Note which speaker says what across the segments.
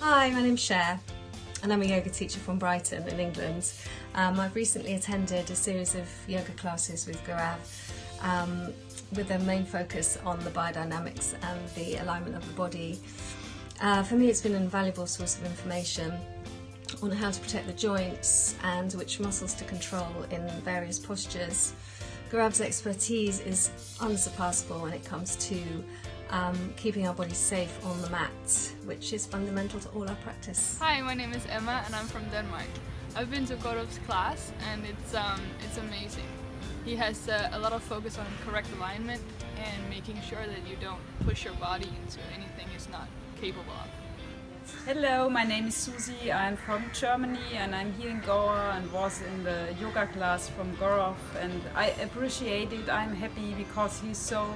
Speaker 1: Hi, my name's Cher and I'm a yoga teacher from Brighton in England. Um, I've recently attended a series of yoga classes with Gaurav um, with a main focus on the biodynamics and the alignment of the body. Uh, for me it's been an invaluable source of information on how to protect the joints and which muscles to control in various postures. Gaurav's expertise is unsurpassable when it comes to um, keeping our bodies safe on the mat, which is fundamental to all our practice.
Speaker 2: Hi, my name is Emma and I'm from Denmark. I've been to Gaurav's class and it's, um, it's amazing. He has uh, a lot of focus on correct alignment and making sure that you don't push your body into anything it's not capable of.
Speaker 3: Hello, my name is Susie. I'm from Germany and I'm here in Goa and was in the yoga class from Gaurav and I appreciate it. I'm happy because he's so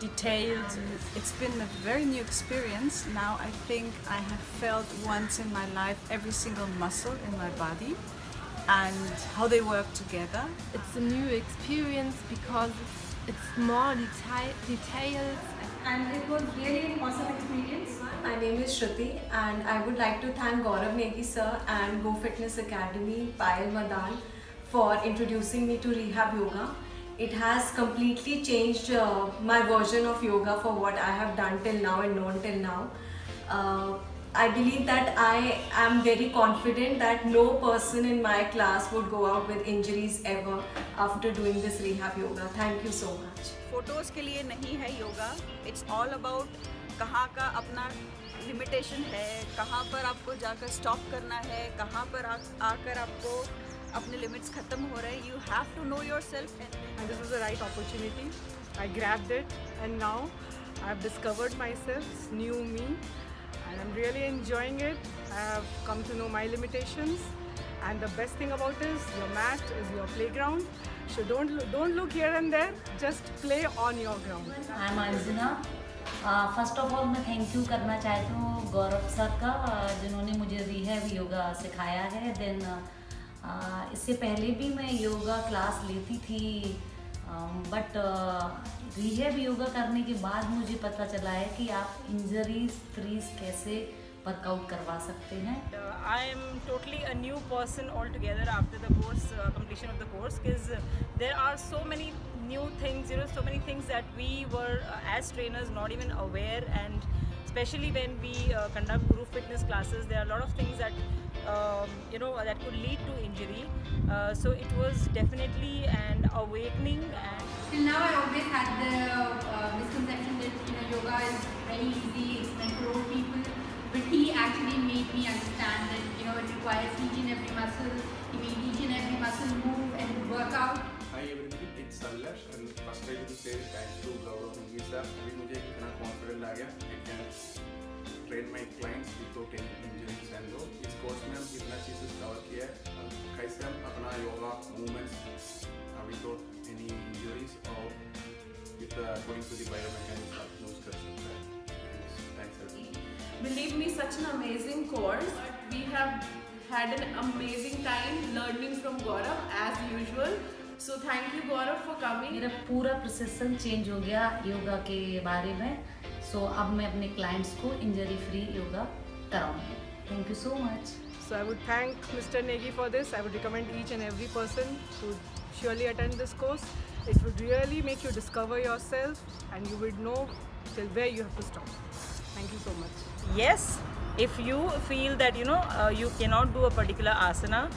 Speaker 3: detailed.
Speaker 4: It's been a very new experience. Now I think I have felt once in my life every single muscle in my body and how they work together.
Speaker 5: It's a new experience because it's more detail detailed
Speaker 6: and it was really an awesome experience.
Speaker 7: My name is Shruti and I would like to thank Gaurav Negi sir and Go Fitness Academy, Payal Madan for introducing me to Rehab Yoga It has completely changed uh, my version of yoga for what I have done till now and known till now. Uh, I believe that I am very confident that no person in my class would go out with injuries ever after doing this rehab yoga. Thank you so much.
Speaker 8: Photos के लिए नहीं है yoga. It's all about कहाँ का अपना limitation है कहाँ पर आपको जाकर स्टॉप करना है कहाँ पर आ, आकर आपको अपने लिमिट्स खत्म हो रहे हैं you have to know
Speaker 9: yourself and this was the right opportunity I grabbed it and now I have discovered myself new me and I'm really enjoying it. I have come to know my limitations and the best thing about is your mat is your playground. So don't, don't look here and there, just play on your ground.
Speaker 10: I'm Anjana. First of all मैं thank you करना चाहती हूँ गौरव sir का जिन्होंने मुझे rehab yoga सिखाया है then uh, इससे पहले भी मैं योगा क्लास लेती थी बट रिहेब योगा करने के बाद मुझे पता चला है कि आप इंजरीज फ्रीज कैसे वर्कआउट करवा सकते हैं।
Speaker 3: I am totally a new person all together after the course completion of the course is there are so many new things you know so many things that we were as trainers not even aware and specially when we conduct group fitness classes there are lot of things that um, you know that could lead to injury uh, so it was definitely an awakening and
Speaker 6: till now i always had the uh, misconception that you know yoga is very easy it's meant for old people but he actually made me understand that you know it requires each and every muscle he made each and every muscle move and work out
Speaker 11: Hi everybody, it's Sallash and first I will say thanks to Gaurav Negi sir. अभी मुझे इतना confident आ गया I can train my clients without any injuries and all. Course में हम कितना चीज़ discover किया है। कैसे हम अपना योगा मूवमेंट्स अभी एनी इंजरीज और अकॉर्डिंग टू दी बायोमेकेनिक्स आप यूज़ कर thanks sir
Speaker 12: believe me such an amazing course we have had an amazing time learning from Gaurav as usual so thank you Gaurav for coming
Speaker 10: मेरा पूरा प्रोसेसन change हो गया योगा के बारे में। सो so, अब मैं अपने क्लाइंट्स को इंजरी फ्री योगा कराऊँगी। Thank you so much.
Speaker 9: So I would thank Mr. Negi for this. I would recommend each and every person to surely attend this course. It would really make you discover yourself and you would know till where you have to stop. Thank you so much.
Speaker 3: Yes, if you feel that you know uh, you cannot do a particular asana,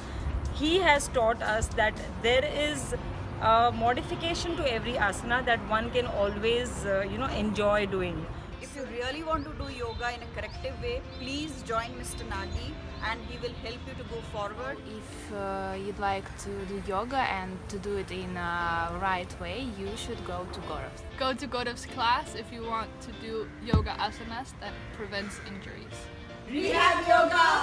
Speaker 3: he has taught us that there is a modification to every asana that one can always uh, you know enjoy doing
Speaker 8: if you really want to do yoga in a corrective way please join mr nagi and he will help you to go forward
Speaker 5: if uh, you'd like to do yoga and to do it in a right way you should go to Gaurav's.
Speaker 2: Go to Gaurav's class if you want to do yoga asanas that prevents injuries.
Speaker 6: Rehab yoga, hooray!